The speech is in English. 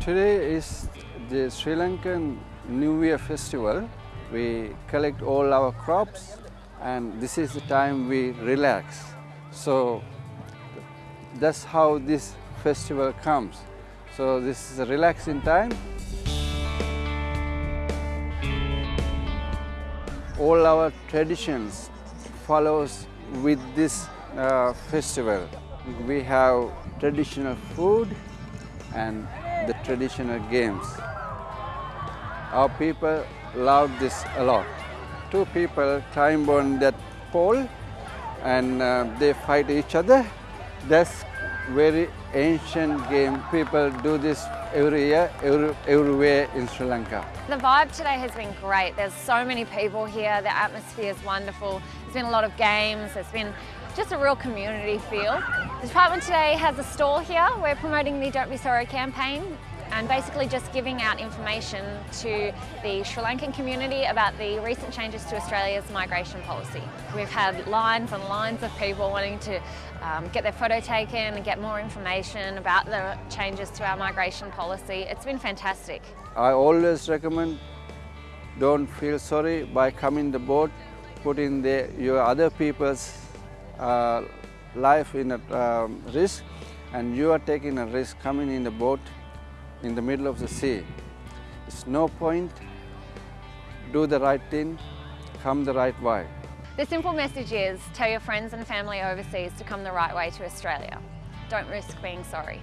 Today is the Sri Lankan New Year festival. We collect all our crops and this is the time we relax. So that's how this festival comes. So this is a relaxing time. All our traditions follows with this uh, festival. We have traditional food and the traditional games. Our people love this a lot. Two people climb on that pole and uh, they fight each other. That's very ancient game. People do this every year, every, everywhere in Sri Lanka. The vibe today has been great. There's so many people here. The atmosphere is wonderful. There's been a lot of games. There's been just a real community feel. The department today has a stall here. We're promoting the Don't Be Sorry campaign and basically just giving out information to the Sri Lankan community about the recent changes to Australia's migration policy. We've had lines and lines of people wanting to um, get their photo taken and get more information about the changes to our migration policy. It's been fantastic. I always recommend don't feel sorry by coming the boat, putting the, your other people's uh, life in a um, risk and you are taking a risk coming in the boat in the middle of the sea. It's no point, do the right thing, come the right way. The simple message is tell your friends and family overseas to come the right way to Australia. Don't risk being sorry.